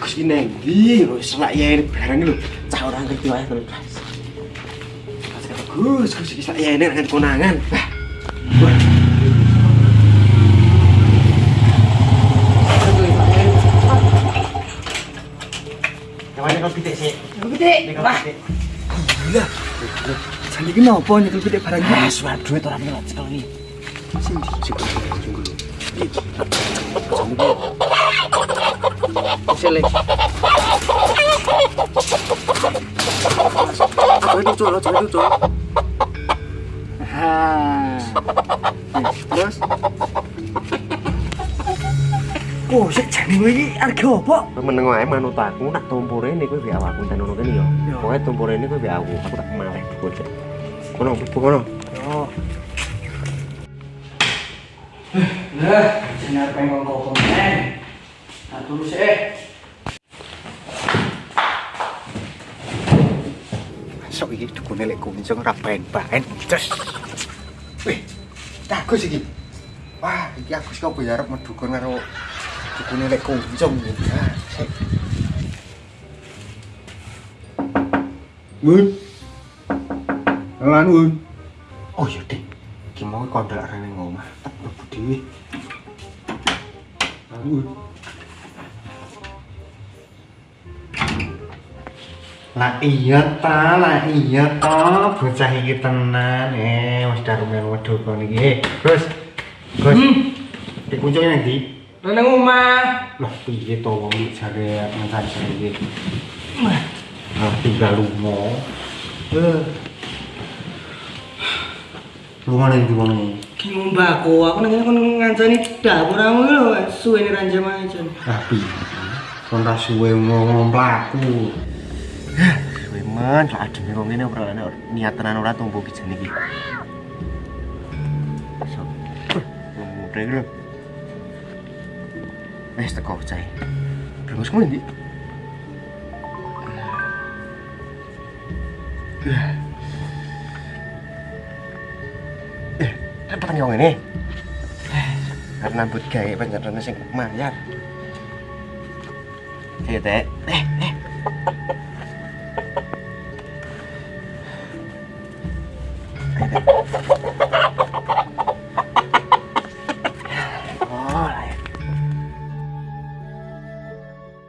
Agus ki neng ndi lho selak ya barang lho. Cah ora ngerti wae terus. Mas kata Gus, Gus iki selak ya nang konangan. Wah. Pitik sih. Pitik. Gila. Jadi ki nopo nyekel pitik barang? Ah, duit orang ini. Apa itu cul? Apa itu cul? Ha. Nih, Terus Oh, sik jane kowe iki arga apa? Meneng wae manut aku nak tumpure ini kowe biar aku ten ngono kene yo. Pokoke tumpure ini kowe biar aku, aku tak maleh bocah. Kono, kono. Yo. Lah, jenar pengen kok komen. Tak terus eh. Iki dukune lek kuncung ora baen-baen. Terus. Wih, bagus iki. Wah, iki aku kok arep medukun karo dukune lek kuncung. Sik. Mun. Lan mun. Oh iya, Dik. Ki mau kondrak rene ngomah, tak mlebu dhewe. Mun. Lah iya ta, lah iya ta, bocah iki tenan eh wis darumen wedhus kon iki. Eh, Gus. Gus. Dikuncung nang ndi? nang omah. Lah piye to wong jare mensaji iki. Ah tinggal lunga. Eh. Lunga nang ndi wong iki? Ki ngombako, aku nang kon ngancani dapur aku lho, suwene ranjam ae jan. Ah piye? Kon ra suwe ngomong mlaku. Kowe men, lak ademe wong ngene ora niat tenan ora tumpu ki jane iki. So. Ngomong lho. Wes teko cai. Brengus kowe ndi? Eh, apa yang ini? Karena buat gawe pancen sing mayar. Eh, Teh. Eh, eh. minute.